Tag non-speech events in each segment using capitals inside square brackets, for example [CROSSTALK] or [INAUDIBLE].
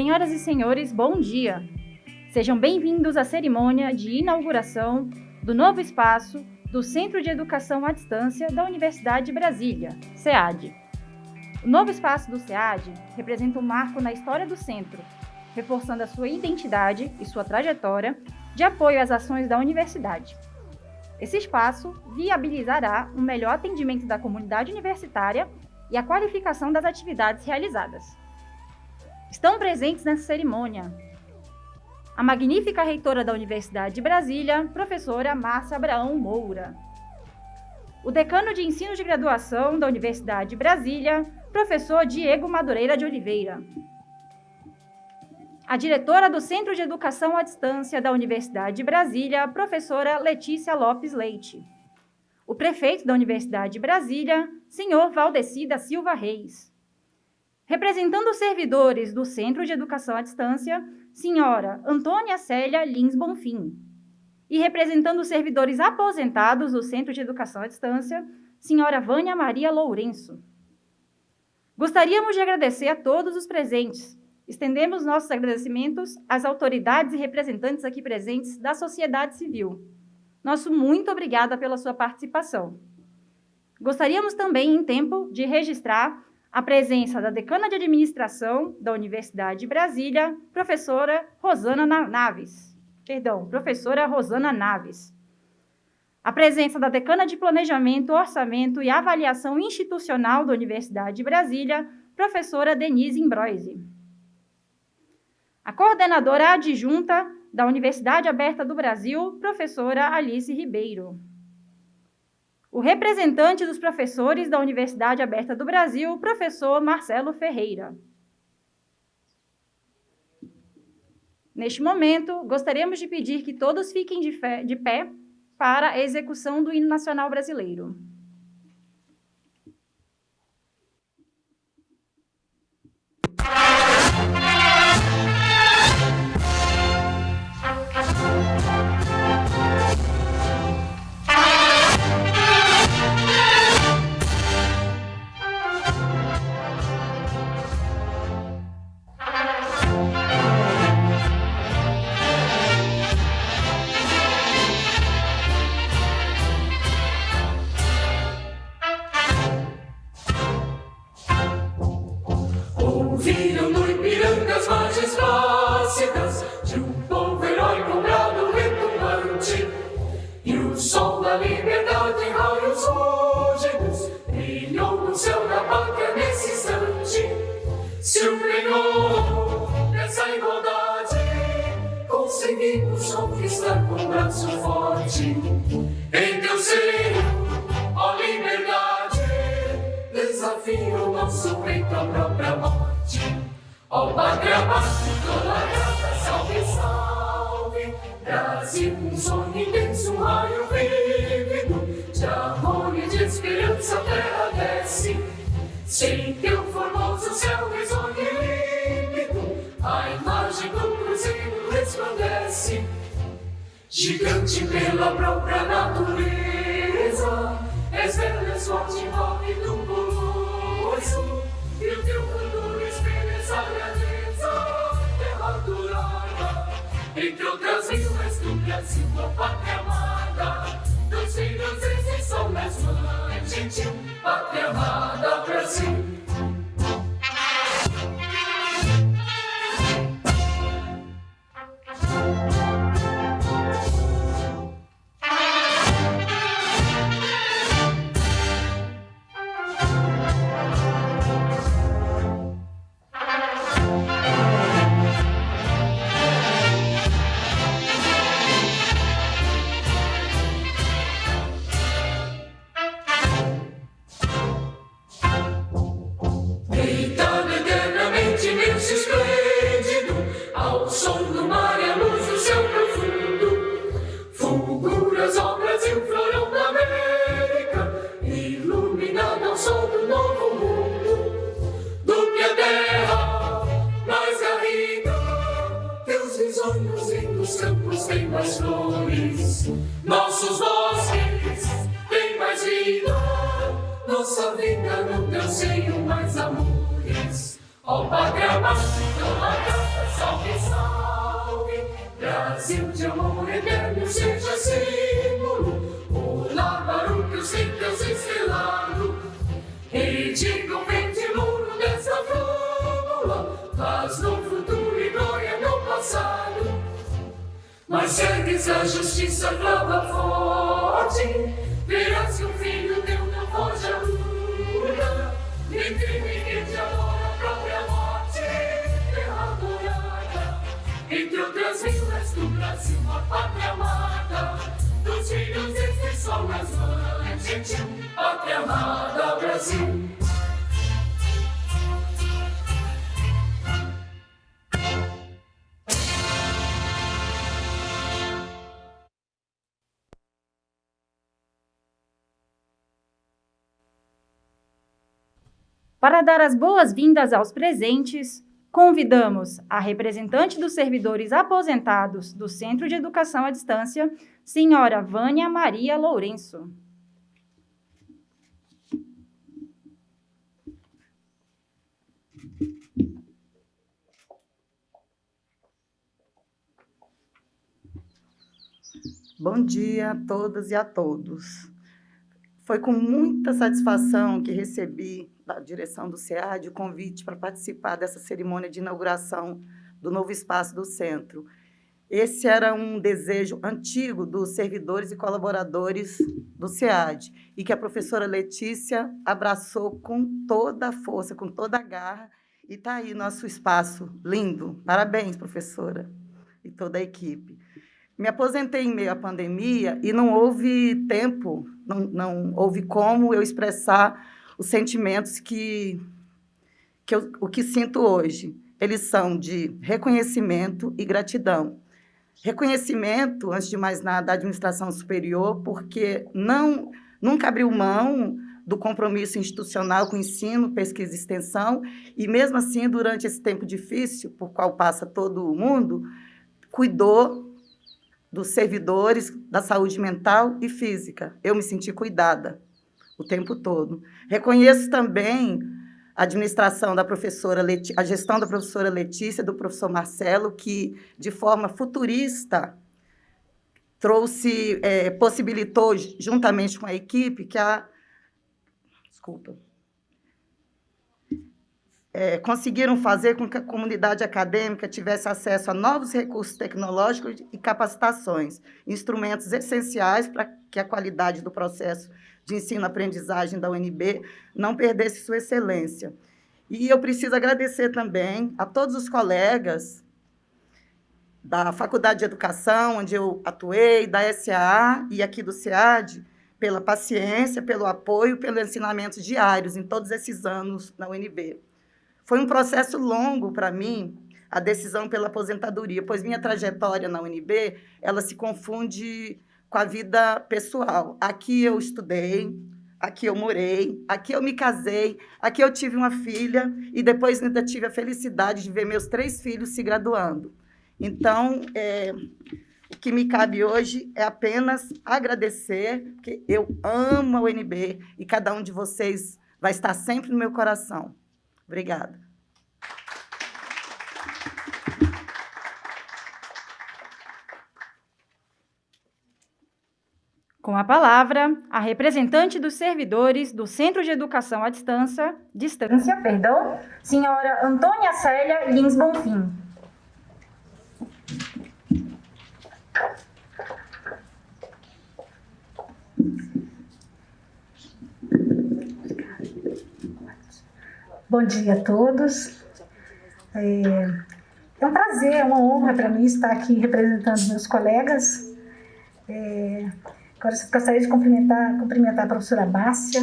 Senhoras e senhores, bom dia! Sejam bem-vindos à cerimônia de inauguração do novo espaço do Centro de Educação à Distância da Universidade de Brasília, SEAD. O novo espaço do SEAD representa um marco na história do centro, reforçando a sua identidade e sua trajetória de apoio às ações da universidade. Esse espaço viabilizará um melhor atendimento da comunidade universitária e a qualificação das atividades realizadas. Estão presentes nessa cerimônia a magnífica reitora da Universidade de Brasília, professora Márcia Abraão Moura. O decano de ensino de graduação da Universidade de Brasília, professor Diego Madureira de Oliveira. A diretora do Centro de Educação à Distância da Universidade de Brasília, professora Letícia Lopes Leite. O prefeito da Universidade de Brasília, senhor Valdeci da Silva Reis. Representando os servidores do Centro de Educação à Distância, senhora Antônia Célia Lins Bonfim. E representando os servidores aposentados do Centro de Educação à Distância, senhora Vânia Maria Lourenço. Gostaríamos de agradecer a todos os presentes. Estendemos nossos agradecimentos às autoridades e representantes aqui presentes da sociedade civil. Nosso muito obrigada pela sua participação. Gostaríamos também, em tempo, de registrar a presença da decana de administração da Universidade de Brasília, professora Rosana Naves. Perdão, professora Rosana Naves. A presença da decana de Planejamento, Orçamento e Avaliação Institucional da Universidade de Brasília, professora Denise Imbroise. A coordenadora adjunta da Universidade Aberta do Brasil, professora Alice Ribeiro o representante dos professores da Universidade Aberta do Brasil, professor Marcelo Ferreira. Neste momento, gostaríamos de pedir que todos fiquem de, de pé para a execução do hino nacional brasileiro. Conseguimos conquistar com braço forte. Em teu seio, ó liberdade, desafio o nosso peito à própria morte. Ó pátria amada, toda graça, salve, salve. Brasil, um sonho intenso, um raio vívido, de amor e de esperança a terra desce. Sim, teu formoso resplandece, gigante pela própria natureza, és velha sorte envolve do poço, e o teu cantor espelha essa grandeza, terra dourada, entre outras vilas do Brasil, a pátria amada, dos filhos esses são mais mãe gentil, pátria amada Brasil. Paz no futuro e glória no passado. Mas ergues a justiça, clava forte, verás que o filho teu não foge à luta, nem crime que te adora a própria morte, terra dourada, entre outras vilas do Brasil, a pátria amada, dos filhos deste sol nas mãos, gentil, pátria amada, Brasil. Para dar as boas-vindas aos presentes, convidamos a representante dos servidores aposentados do Centro de Educação à Distância, senhora Vânia Maria Lourenço. Bom dia a todas e a todos. Foi com muita satisfação que recebi da direção do SEAD o convite para participar dessa cerimônia de inauguração do novo espaço do centro. Esse era um desejo antigo dos servidores e colaboradores do SEAD e que a professora Letícia abraçou com toda a força, com toda a garra, e está aí nosso espaço lindo. Parabéns, professora, e toda a equipe. Me aposentei em meio à pandemia e não houve tempo, não, não houve como eu expressar os sentimentos que, que eu, o que sinto hoje. Eles são de reconhecimento e gratidão. Reconhecimento, antes de mais nada, da administração superior, porque não, nunca abriu mão do compromisso institucional com ensino, pesquisa e extensão, e mesmo assim, durante esse tempo difícil, por qual passa todo o mundo, cuidou dos servidores da saúde mental e física. Eu me senti cuidada o tempo todo. Reconheço também a administração da professora Leti a gestão da professora Letícia, do professor Marcelo, que, de forma futurista, trouxe, é, possibilitou, juntamente com a equipe, que a... Desculpa. É, conseguiram fazer com que a comunidade acadêmica tivesse acesso a novos recursos tecnológicos e capacitações, instrumentos essenciais para que a qualidade do processo de ensino-aprendizagem da UNB não perdesse sua excelência. E eu preciso agradecer também a todos os colegas da Faculdade de Educação, onde eu atuei, da SAA e aqui do SEAD, pela paciência, pelo apoio, pelos ensinamentos diários em todos esses anos na UNB. Foi um processo longo para mim, a decisão pela aposentadoria, pois minha trajetória na UNB, ela se confunde com a vida pessoal. Aqui eu estudei, aqui eu morei, aqui eu me casei, aqui eu tive uma filha e depois ainda tive a felicidade de ver meus três filhos se graduando. Então, é, o que me cabe hoje é apenas agradecer, porque eu amo a UNB e cada um de vocês vai estar sempre no meu coração. Obrigada. Com a palavra, a representante dos servidores do Centro de Educação à Distância, distância perdão, senhora Antônia Célia Lins Bonfim. Bom dia a todos. É, é um prazer, é uma honra para mim estar aqui representando meus colegas. É, Gostaria de cumprimentar, cumprimentar a professora Bárcia,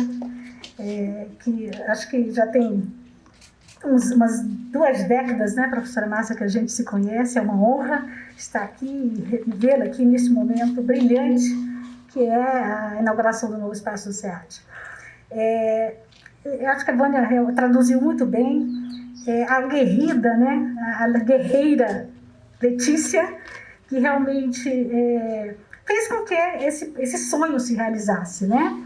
é, que acho que já tem uns, umas duas décadas, né, professora Márcia, que a gente se conhece. É uma honra estar aqui e vê-la aqui nesse momento brilhante, que é a inauguração do novo espaço do SEAD. É, eu acho que a Vânia traduziu muito bem é, a guerrida, né, a guerreira Letícia, que realmente é, fez com que esse, esse sonho se realizasse, né?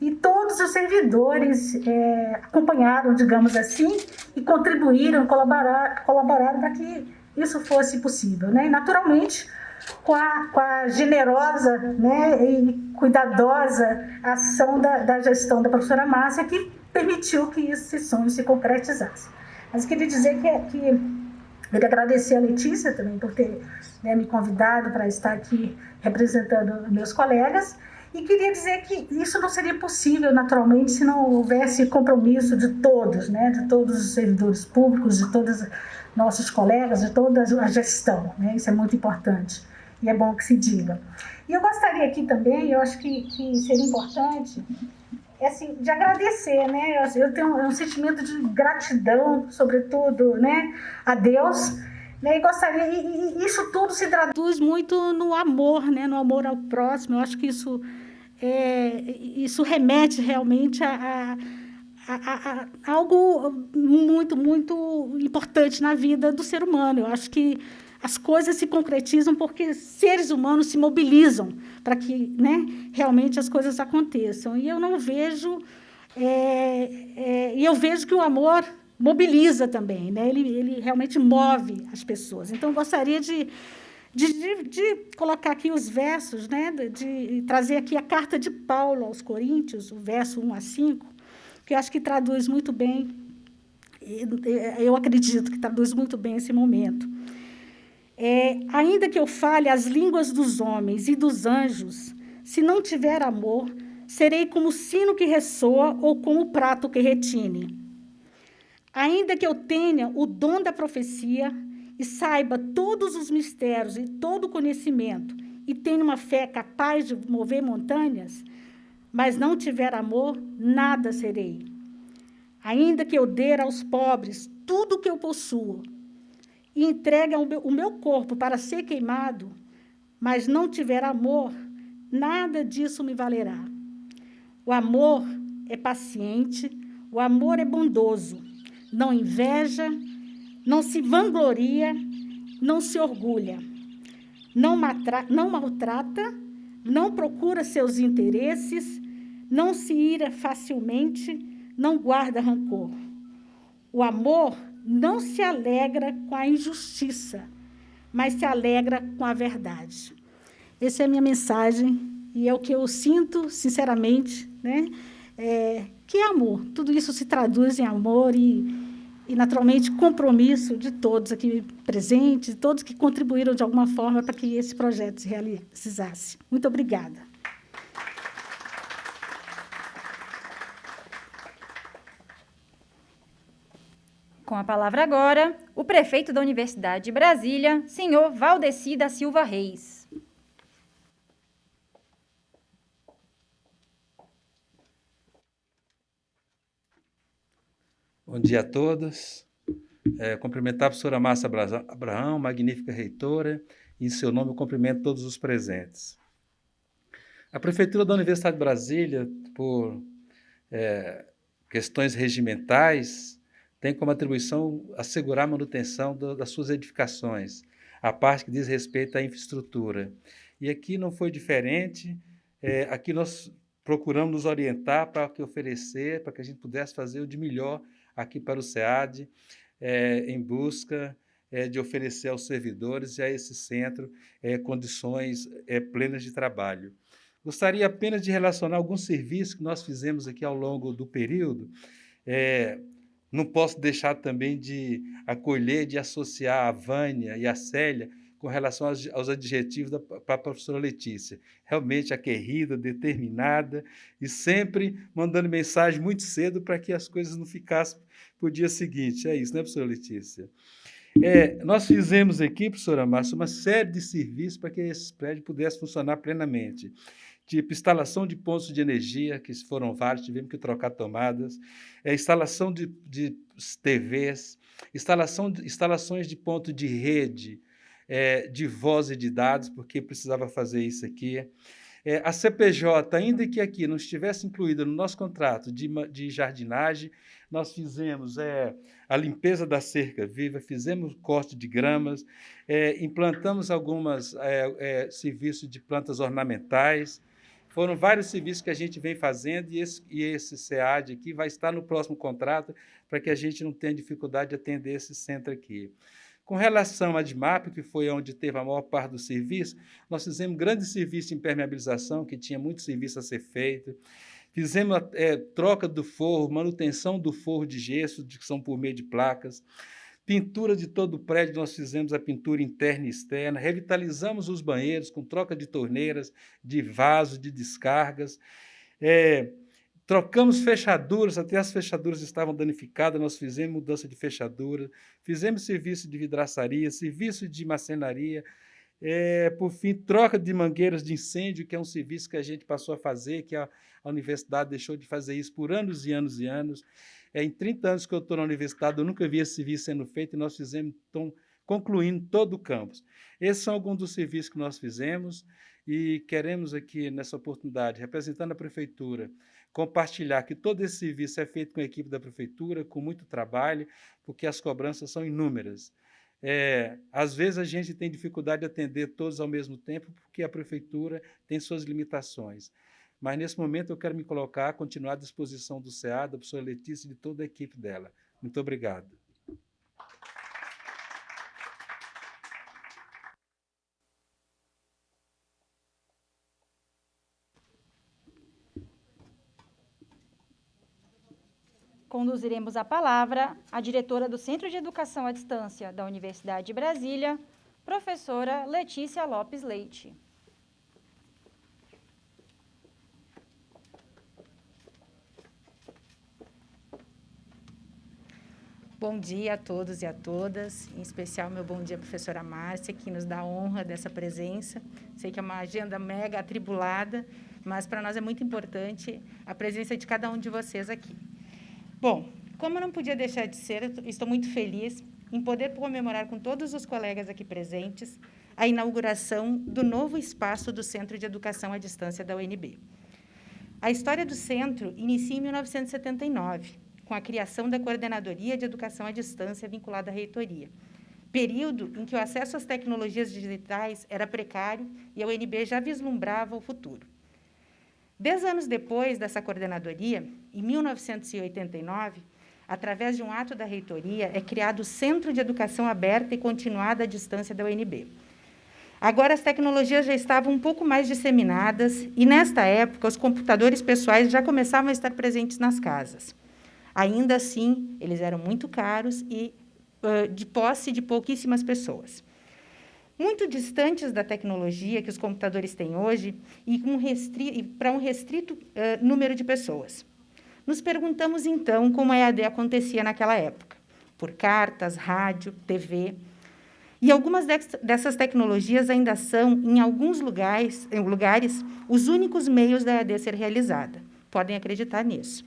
e todos os servidores é, acompanharam, digamos assim, e contribuíram, colaboraram, colaboraram para que isso fosse possível. Né? E, naturalmente, com a, com a generosa né, e cuidadosa ação da, da gestão da professora Márcia, que permitiu que esse sonho se concretizasse. Mas queria dizer que, que Queria agradecer a Letícia também por ter né, me convidado para estar aqui representando meus colegas e queria dizer que isso não seria possível, naturalmente, se não houvesse compromisso de todos, né, de todos os servidores públicos, de todos nossos colegas, de toda a gestão. Né, isso é muito importante e é bom que se diga. E eu gostaria aqui também, eu acho que, que seria importante, é assim, de agradecer, né? Eu tenho um sentimento de gratidão, sobretudo, né, a Deus. Né, e gostaria, e, e isso tudo se traduz muito no amor, né, no amor ao próximo. Eu acho que isso é, isso remete realmente a, a, a, a, algo muito, muito importante na vida do ser humano. Eu acho que as coisas se concretizam porque seres humanos se mobilizam para que né, realmente as coisas aconteçam. E eu não vejo... É, é, e eu vejo que o amor mobiliza também, né? ele, ele realmente move as pessoas. Então, gostaria de de, de, de, colocar aqui os versos, né, de, de, trazer aqui a carta de Paulo aos Coríntios, o verso 1 a 5, que eu acho que traduz muito bem, eu acredito que traduz muito bem esse momento. É, ainda que eu fale as línguas dos homens e dos anjos, se não tiver amor, serei como o sino que ressoa ou como o prato que retine. Ainda que eu tenha o dom da profecia e saiba todos os mistérios e todo o conhecimento e tenha uma fé capaz de mover montanhas, mas não tiver amor, nada serei. Ainda que eu dê aos pobres tudo o que eu possuo e entregue o meu corpo para ser queimado, mas não tiver amor, nada disso me valerá. O amor é paciente, o amor é bondoso, não inveja, não se vangloria, não se orgulha, não, não maltrata, não procura seus interesses, não se ira facilmente, não guarda rancor. O amor não se alegra com a injustiça, mas se alegra com a verdade. Essa é a minha mensagem e é o que eu sinto, sinceramente, né? É, que é amor. Tudo isso se traduz em amor e e, naturalmente, compromisso de todos aqui presentes, todos que contribuíram de alguma forma para que esse projeto se realizasse. Muito obrigada. Com a palavra agora, o prefeito da Universidade de Brasília, senhor Valdeci da Silva Reis. Bom dia a todos. É, cumprimentar a professora Márcia Abraão, magnífica reitora, e em seu nome eu cumprimento todos os presentes. A Prefeitura da Universidade de Brasília, por é, questões regimentais, tem como atribuição assegurar a manutenção do, das suas edificações, a parte que diz respeito à infraestrutura. E aqui não foi diferente, é, aqui nós procuramos nos orientar para que oferecer, para que a gente pudesse fazer o de melhor aqui para o SEAD, é, em busca é, de oferecer aos servidores e a esse centro é, condições é, plenas de trabalho. Gostaria apenas de relacionar alguns serviços que nós fizemos aqui ao longo do período. É, não posso deixar também de acolher, de associar a Vânia e a Célia com relação aos, aos adjetivos para a professora Letícia. Realmente aguerrida, determinada e sempre mandando mensagem muito cedo para que as coisas não ficassem para o dia seguinte. É isso, né, professora Letícia? É, nós fizemos aqui, professora Márcia, uma série de serviços para que esse prédio pudesse funcionar plenamente. Tipo, instalação de pontos de energia, que foram vários, tivemos que trocar tomadas, é, instalação de, de TVs, instalação de, instalações de ponto de rede, é, de voz e de dados, porque precisava fazer isso aqui. É, a CPJ, ainda que aqui não estivesse incluída no nosso contrato de, de jardinagem, nós fizemos é, a limpeza da cerca viva, fizemos corte de gramas, é, implantamos alguns é, é, serviços de plantas ornamentais, Foram vários serviços que a gente vem fazendo e esse, e esse SEAD aqui vai estar no próximo contrato para que a gente não tenha dificuldade de atender esse centro aqui. Com relação à DMAP, que foi onde teve a maior parte do serviço, nós fizemos grande serviço de impermeabilização, que tinha muito serviço a ser feito. Fizemos é, troca do forro, manutenção do forro de gesso, que são por meio de placas. Pintura de todo o prédio, nós fizemos a pintura interna e externa. Revitalizamos os banheiros com troca de torneiras, de vasos, de descargas. É, Trocamos fechaduras, até as fechaduras estavam danificadas, nós fizemos mudança de fechadura, fizemos serviço de vidraçaria, serviço de marcenaria, é, por fim, troca de mangueiras de incêndio, que é um serviço que a gente passou a fazer, que a, a universidade deixou de fazer isso por anos e anos e anos. É, em 30 anos que eu estou na universidade, eu nunca vi esse serviço sendo feito e nós fizemos, então, concluindo todo o campus. Esses são alguns dos serviços que nós fizemos e queremos aqui, nessa oportunidade, representando a prefeitura, compartilhar que todo esse serviço é feito com a equipe da prefeitura, com muito trabalho, porque as cobranças são inúmeras. É, às vezes a gente tem dificuldade de atender todos ao mesmo tempo, porque a prefeitura tem suas limitações. Mas nesse momento eu quero me colocar, continuar à disposição do SEA, da professora Letícia e de toda a equipe dela. Muito obrigado. Conduziremos a palavra a diretora do Centro de Educação à Distância da Universidade de Brasília, professora Letícia Lopes Leite. Bom dia a todos e a todas, em especial meu bom dia professora Márcia, que nos dá a honra dessa presença. Sei que é uma agenda mega atribulada, mas para nós é muito importante a presença de cada um de vocês aqui. Bom, como não podia deixar de ser, estou muito feliz em poder comemorar com todos os colegas aqui presentes a inauguração do novo espaço do Centro de Educação à Distância da UNB. A história do centro inicia em 1979, com a criação da Coordenadoria de Educação à Distância vinculada à reitoria, período em que o acesso às tecnologias digitais era precário e a UNB já vislumbrava o futuro. Dez anos depois dessa coordenadoria, em 1989, através de um ato da reitoria, é criado o Centro de Educação Aberta e Continuada à Distância da UNB. Agora, as tecnologias já estavam um pouco mais disseminadas e, nesta época, os computadores pessoais já começavam a estar presentes nas casas. Ainda assim, eles eram muito caros e uh, de posse de pouquíssimas pessoas muito distantes da tecnologia que os computadores têm hoje e, um para um restrito uh, número de pessoas. Nos perguntamos, então, como a EAD acontecia naquela época, por cartas, rádio, TV. E algumas dessas tecnologias ainda são, em alguns lugares, em lugares, os únicos meios da EAD ser realizada. Podem acreditar nisso.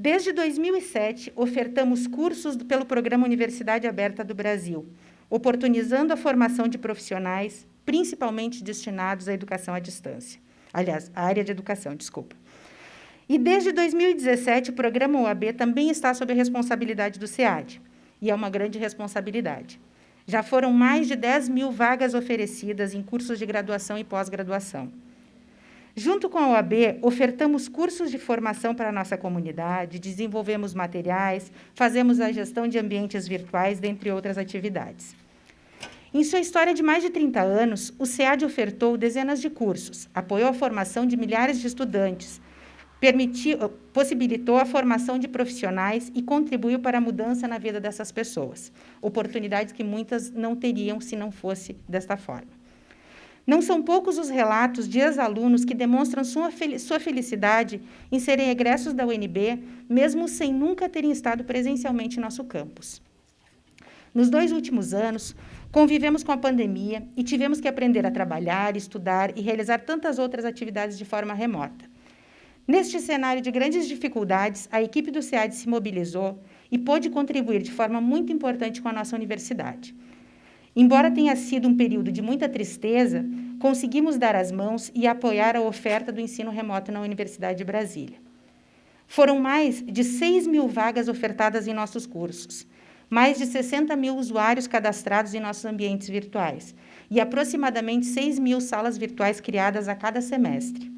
Desde 2007, ofertamos cursos pelo Programa Universidade Aberta do Brasil, oportunizando a formação de profissionais, principalmente destinados à educação à distância. Aliás, à área de educação, desculpa. E desde 2017, o programa UAB também está sob a responsabilidade do SEAD, e é uma grande responsabilidade. Já foram mais de 10 mil vagas oferecidas em cursos de graduação e pós-graduação. Junto com a OAB, ofertamos cursos de formação para a nossa comunidade, desenvolvemos materiais, fazemos a gestão de ambientes virtuais, dentre outras atividades. Em sua história de mais de 30 anos, o SEAD ofertou dezenas de cursos, apoiou a formação de milhares de estudantes, permitiu, possibilitou a formação de profissionais e contribuiu para a mudança na vida dessas pessoas, oportunidades que muitas não teriam se não fosse desta forma. Não são poucos os relatos de ex-alunos que demonstram sua, sua felicidade em serem egressos da UNB, mesmo sem nunca terem estado presencialmente em nosso campus. Nos dois últimos anos, convivemos com a pandemia e tivemos que aprender a trabalhar, estudar e realizar tantas outras atividades de forma remota. Neste cenário de grandes dificuldades, a equipe do SEAD se mobilizou e pôde contribuir de forma muito importante com a nossa universidade. Embora tenha sido um período de muita tristeza, conseguimos dar as mãos e apoiar a oferta do ensino remoto na Universidade de Brasília. Foram mais de 6 mil vagas ofertadas em nossos cursos, mais de 60 mil usuários cadastrados em nossos ambientes virtuais e aproximadamente 6 mil salas virtuais criadas a cada semestre.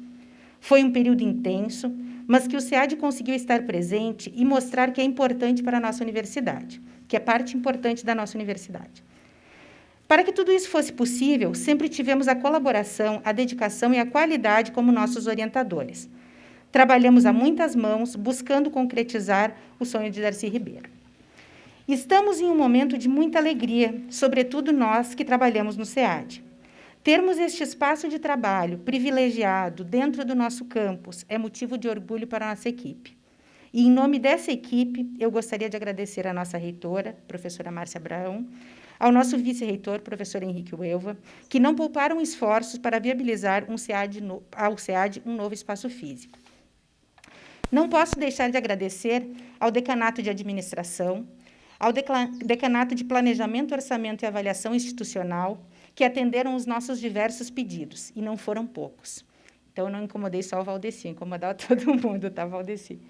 Foi um período intenso, mas que o SEAD conseguiu estar presente e mostrar que é importante para a nossa universidade, que é parte importante da nossa universidade. Para que tudo isso fosse possível, sempre tivemos a colaboração, a dedicação e a qualidade como nossos orientadores. Trabalhamos a muitas mãos, buscando concretizar o sonho de Darcy Ribeiro. Estamos em um momento de muita alegria, sobretudo nós que trabalhamos no SEAD. Termos este espaço de trabalho privilegiado dentro do nosso campus é motivo de orgulho para a nossa equipe. E, em nome dessa equipe, eu gostaria de agradecer à nossa reitora, professora Márcia Abraão, ao nosso vice-reitor, professor Henrique Uelva, que não pouparam esforços para viabilizar um SEAD no, ao SEAD um novo espaço físico. Não posso deixar de agradecer ao Decanato de Administração, ao Decanato de Planejamento, Orçamento e Avaliação Institucional, que atenderam os nossos diversos pedidos, e não foram poucos. Então, eu não incomodei só o Valdeci, incomodava [LAUGHS] todo mundo, tá, Valdeci?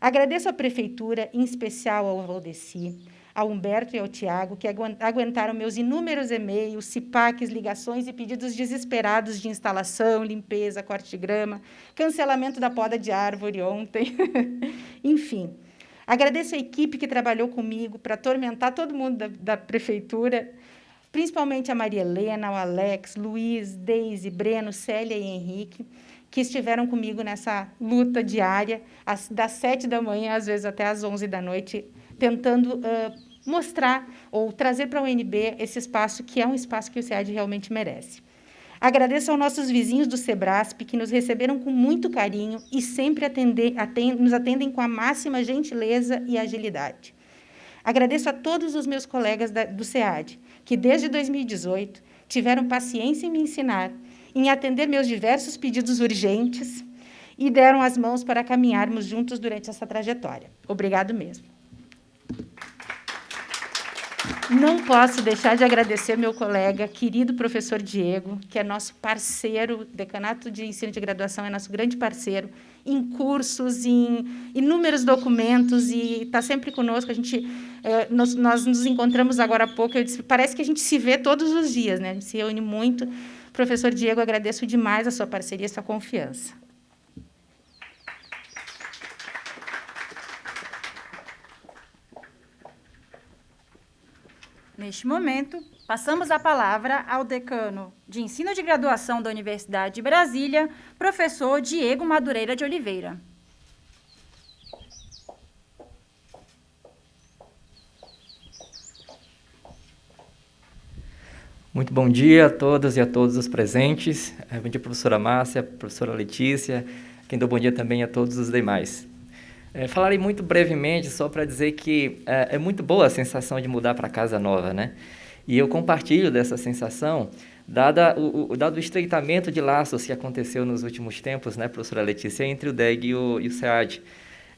Agradeço à Prefeitura, em especial ao Valdeci, ao Humberto e ao Tiago, que aguentaram meus inúmeros e-mails, CIPACs, ligações e pedidos desesperados de instalação, limpeza, corte de grama, cancelamento da poda de árvore ontem. [LAUGHS] Enfim, agradeço a equipe que trabalhou comigo para atormentar todo mundo da, da prefeitura, principalmente a Maria Helena, o Alex, Luiz, Deise, Breno, Célia e Henrique, que estiveram comigo nessa luta diária, das sete da manhã, às vezes até às onze da noite, tentando uh, mostrar ou trazer para a UNB esse espaço que é um espaço que o SEAD realmente merece. Agradeço aos nossos vizinhos do Sebrasp, que nos receberam com muito carinho e sempre atender, atend, nos atendem com a máxima gentileza e agilidade. Agradeço a todos os meus colegas da, do SEAD, que desde 2018 tiveram paciência em me ensinar, em atender meus diversos pedidos urgentes e deram as mãos para caminharmos juntos durante essa trajetória. Obrigado mesmo. Não posso deixar de agradecer meu colega, querido professor Diego, que é nosso parceiro, decanato de ensino de graduação é nosso grande parceiro, em cursos, em inúmeros documentos, e está sempre conosco. A gente, eh, nós, nós, nos encontramos agora há pouco, eu disse, parece que a gente se vê todos os dias, né? a gente se reúne muito. Professor Diego, agradeço demais a sua parceria e a sua confiança. Neste momento, passamos a palavra ao decano de Ensino de Graduação da Universidade de Brasília, professor Diego Madureira de Oliveira. Muito bom dia a todas e a todos os presentes. Eh, bom dia, professora Márcia, professora Letícia. Quem dou bom dia também a todos os demais. É, falarei muito brevemente, só para dizer que é, é, muito boa a sensação de mudar para casa nova, né? E eu compartilho dessa sensação, dada o, o, dado o estreitamento de laços que aconteceu nos últimos tempos, né, professora Letícia, entre o DEG e o, e o SEAD.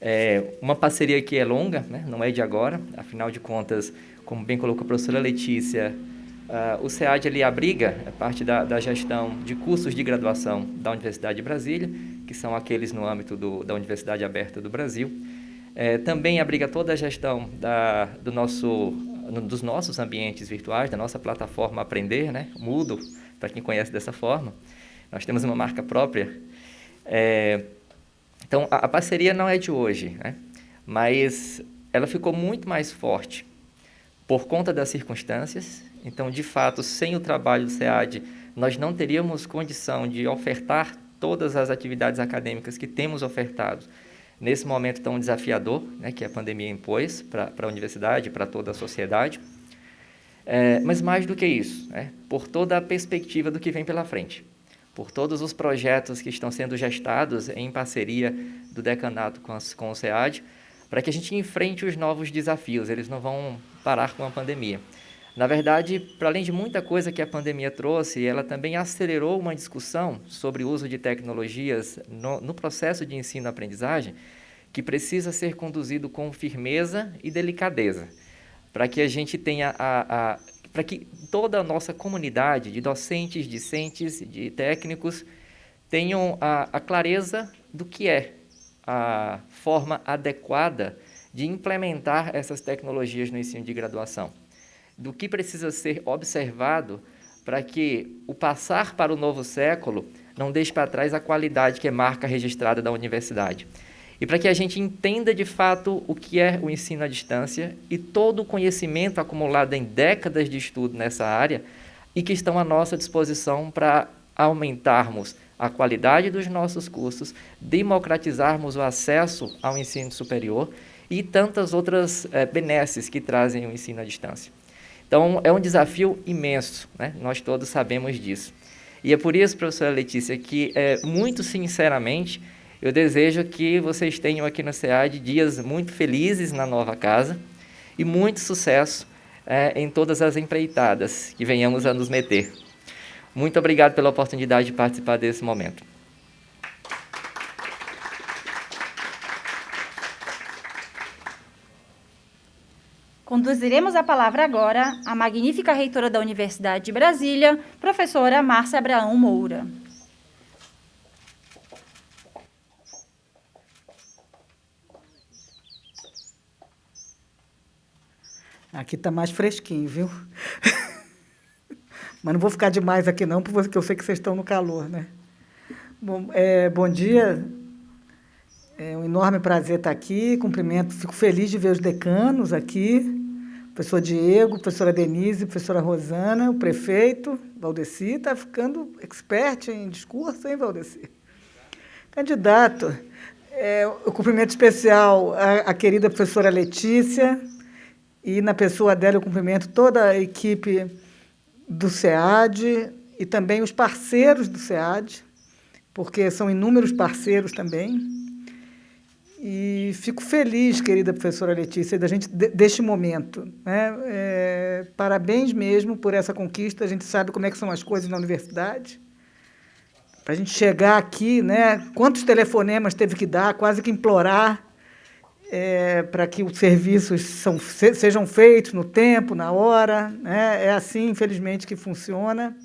É uma parceria que é longa, né, não é de agora, afinal de contas, como bem colocou a professora Letícia, uh, o SEAD ele abriga é parte da, da gestão de cursos de graduação da Universidade de Brasília, que são aqueles no âmbito do, da Universidade Aberta do Brasil. É, também abriga toda a gestão da, do nosso, dos nossos ambientes virtuais, da nossa plataforma Aprender, né? Mudo, para quem conhece dessa forma. Nós temos uma marca própria. É, então, a, a, parceria não é de hoje, né? mas ela ficou muito mais forte por conta das circunstâncias. Então, de fato, sem o trabalho do SEAD, nós não teríamos condição de ofertar todas as atividades acadêmicas que temos ofertado nesse momento tão desafiador né, que a pandemia impôs para a universidade, para toda a sociedade. É, mas mais do que isso, né, por toda a perspectiva do que vem pela frente, por todos os projetos que estão sendo gestados em parceria do decanato com, as, com o SEAD, para que a gente enfrente os novos desafios, eles não vão parar com a pandemia. Na verdade, para além de muita coisa que a pandemia trouxe, ela também acelerou uma discussão sobre o uso de tecnologias no, no processo de ensino-aprendizagem, que precisa ser conduzido com firmeza e delicadeza, para que a gente tenha a, a para que toda a nossa comunidade de docentes, discentes, de técnicos tenham a, a clareza do que é a forma adequada de implementar essas tecnologias no ensino de graduação do que precisa ser observado para que o passar para o novo século não deixe para trás a qualidade que é marca registrada da universidade. E para que a gente entenda de fato o que é o ensino à distância e todo o conhecimento acumulado em décadas de estudo nessa área e que estão à nossa disposição para aumentarmos a qualidade dos nossos cursos, democratizarmos o acesso ao ensino superior e tantas outras é, benesses que trazem o ensino à distância. Então, é um desafio imenso, né? nós todos sabemos disso. E é por isso, professora Letícia, que, é, muito sinceramente, eu desejo que vocês tenham aqui no SEAD dias muito felizes na nova casa e muito sucesso é, em todas as empreitadas que venhamos a nos meter. Muito obrigado pela oportunidade de participar desse momento. Conduziremos a palavra agora à magnífica reitora da Universidade de Brasília, professora Márcia Abraão Moura. Aqui está mais fresquinho, viu? [LAUGHS] Mas não vou ficar demais aqui não, porque eu sei que vocês estão no calor, né? Bom, é, bom dia. É um enorme prazer estar aqui. Cumprimento, fico feliz de ver os decanos aqui professor Diego, professora Denise, professora Rosana, o prefeito, Valdeci, está ficando expert em discurso, hein, Valdeci? Candidato, é, o cumprimento especial à, à, querida professora Letícia, e na pessoa dela eu cumprimento toda a equipe do SEAD e também os parceiros do SEAD, porque são inúmeros parceiros também. E fico feliz, querida professora Letícia, da gente deste momento. Né? É, parabéns mesmo por essa conquista. A gente sabe como é que são as coisas na universidade. Para a gente chegar aqui, né? quantos telefonemas teve que dar, quase que implorar é, para que os serviços são, sejam feitos no tempo, na hora. Né? É assim, infelizmente, que funciona.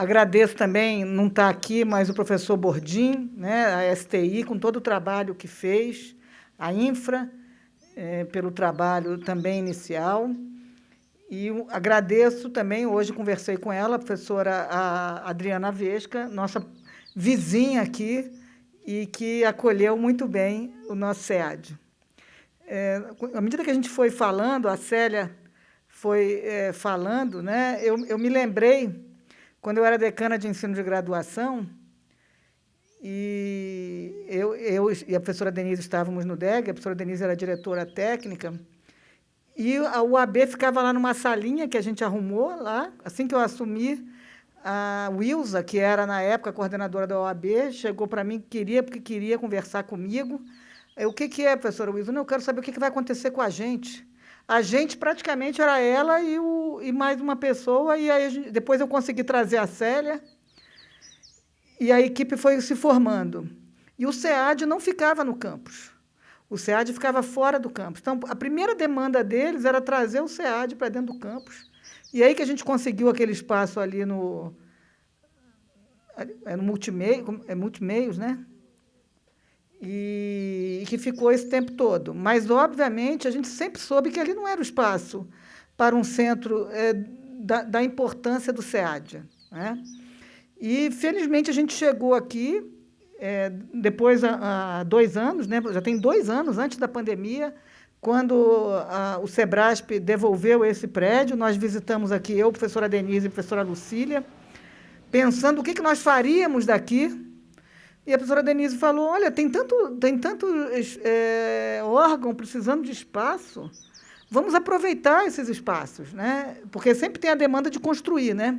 Agradeço também, não está aqui, mas o professor Bordim, né, a STI, com todo o trabalho que fez, a Infra, é, pelo trabalho também inicial. E agradeço também, hoje conversei com ela, a professora a Adriana Vesca, nossa vizinha aqui, e que acolheu muito bem o nosso SEAD. É, à medida que a gente foi falando, a Célia foi é, falando, né, eu, eu me lembrei quando eu era decana de ensino de graduação, e eu, eu e a professora Denise estávamos no DEG, a professora Denise era diretora técnica, e a UAB ficava lá numa salinha que a gente arrumou lá, assim que eu assumi, a Wilza, que era na época coordenadora da OAB, chegou para mim, queria, porque queria conversar comigo. Eu, o que, que é, professora Wilza? Não, eu quero saber o que, que vai acontecer com a gente. A gente praticamente era ela e, o, e mais uma pessoa, e aí depois eu consegui trazer a Célia, e a equipe foi se formando. E o SEAD não ficava no campus. O SEAD ficava fora do campus. Então, a primeira demanda deles era trazer o SEAD para dentro do campus. E aí que a gente conseguiu aquele espaço ali no, é no multimeio, é multimeios, né? E, que ficou esse tempo todo. Mas, obviamente, a gente sempre soube que ali não era o espaço para um centro é, da, da, importância do SEAD. Né? E, felizmente, a gente chegou aqui, é, depois, há, dois anos, né? já tem dois anos antes da pandemia, quando a, o SEBRASP devolveu esse prédio, nós visitamos aqui, eu, professora Denise e professora Lucília, pensando o que, que nós faríamos daqui, e a professora Denise falou, olha, tem tanto, tem tanto é, órgão precisando de espaço, vamos aproveitar esses espaços, né? porque sempre tem a demanda de construir. Né?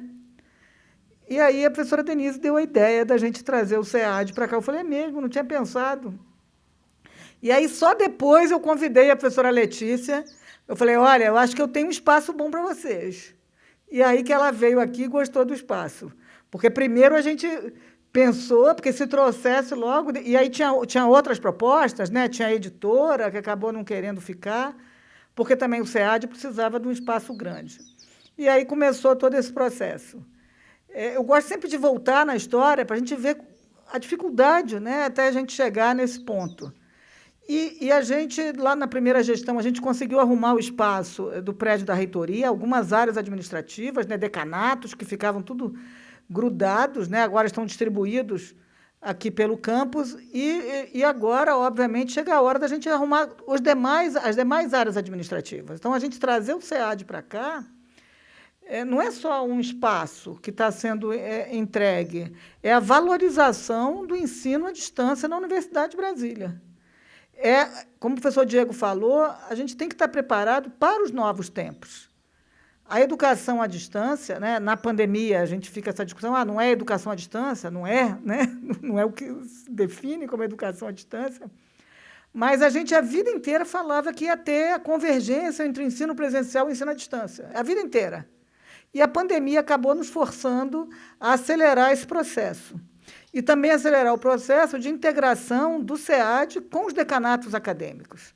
E aí a professora Denise deu a ideia da gente trazer o SEAD para cá. Eu falei, é mesmo, não tinha pensado. E aí, só depois, eu convidei a professora Letícia. Eu falei, olha, eu acho que eu tenho um espaço bom para vocês. E aí que ela veio aqui e gostou do espaço. Porque primeiro a gente pensou, porque se trouxesse logo. E aí tinha, tinha outras propostas, né? tinha a editora, que acabou não querendo ficar, porque também o SEAD precisava de um espaço grande. E aí começou todo esse processo. É, eu gosto sempre de voltar na história para a gente ver a dificuldade né? até a gente chegar nesse ponto. E, e, a gente, lá na primeira gestão, a gente conseguiu arrumar o espaço eh, do prédio da reitoria, algumas áreas administrativas, né, decanatos, que ficavam tudo grudados, né, agora estão distribuídos aqui pelo campus, e, e agora, obviamente, chega a hora da gente arrumar os demais, as demais áreas administrativas. Então, a gente trazer o SEAD para cá é, não é só um espaço que está sendo é, entregue, é a valorização do ensino à distância na Universidade de Brasília. É, como o professor Diego falou, a gente tem que estar preparado para os novos tempos. A educação à distância, né, na pandemia, a gente fica essa discussão, ah, não é educação à distância? Não é, [LAUGHS] né? não é o que se define como educação à distância. Mas a gente a vida inteira falava que ia ter a convergência entre ensino presencial e ensino à distância. A vida inteira. E a pandemia acabou nos forçando a acelerar esse processo. E também acelerar o processo de integração do SEAD com os decanatos acadêmicos.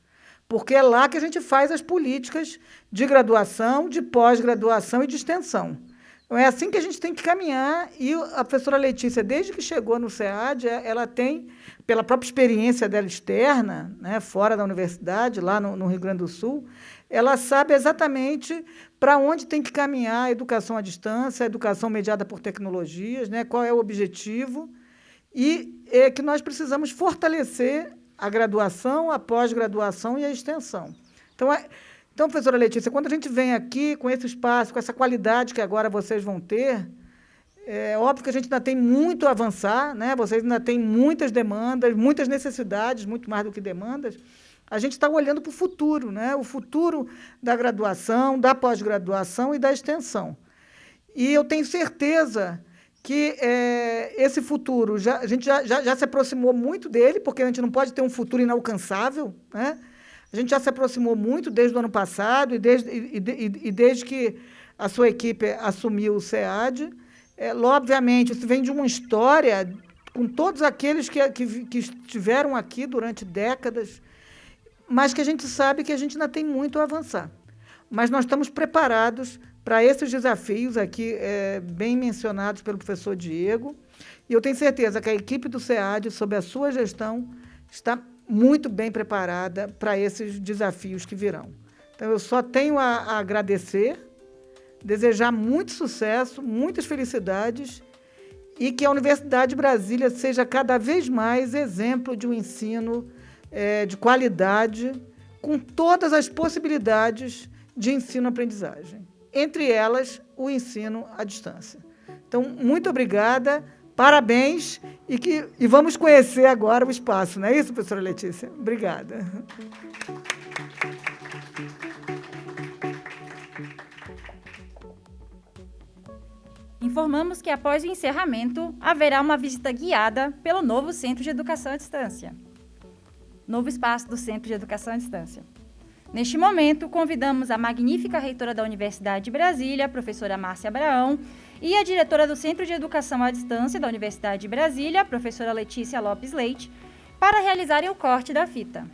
Porque é lá que a gente faz as políticas de graduação, de pós-graduação e de extensão. Então, é assim que a gente tem que caminhar. E a professora Letícia, desde que chegou no SEAD, é, ela tem, pela própria experiência dela externa, né, fora da universidade, lá no, no Rio Grande do Sul, ela sabe exatamente para onde tem que caminhar a educação à distância, a educação mediada por tecnologias, né? qual é o objetivo, e é que nós precisamos fortalecer a graduação, a pós-graduação e a extensão. Então, é, então, professora Letícia, quando a gente vem aqui com esse espaço, com essa qualidade que agora vocês vão ter, é óbvio que a gente ainda tem muito a avançar, né? vocês ainda têm muitas demandas, muitas necessidades, muito mais do que demandas, a gente está olhando para o futuro, né? o futuro da graduação, da pós-graduação e da extensão. E eu tenho certeza que é, esse futuro, já, a gente já, já, já, se aproximou muito dele, porque a gente não pode ter um futuro inalcançável. Né? A gente já se aproximou muito desde o ano passado e desde, e, e, e desde que a sua equipe assumiu o SEAD. É, obviamente, isso vem de uma história com todos aqueles que, que, que estiveram aqui durante décadas, mas que a gente sabe que a gente ainda tem muito a avançar. Mas nós estamos preparados para esses desafios aqui, é, bem mencionados pelo professor Diego, e eu tenho certeza que a equipe do SEAD, sob a sua gestão, está muito bem preparada para esses desafios que virão. Então, eu só tenho a, a agradecer, desejar muito sucesso, muitas felicidades e que a Universidade de Brasília seja cada vez mais exemplo de um ensino é, de qualidade, com todas as possibilidades de ensino-aprendizagem, entre elas o ensino à distância. Então, muito obrigada, parabéns e, que, e vamos conhecer agora o espaço, não é isso, professora Letícia? Obrigada. Informamos que após o encerramento haverá uma visita guiada pelo novo Centro de Educação à Distância novo espaço do Centro de Educação à Distância. Neste momento, convidamos a magnífica reitora da Universidade de Brasília, professora Márcia Abraão, e a diretora do Centro de Educação à Distância da Universidade de Brasília, professora Letícia Lopes Leite, para realizarem o corte da fita.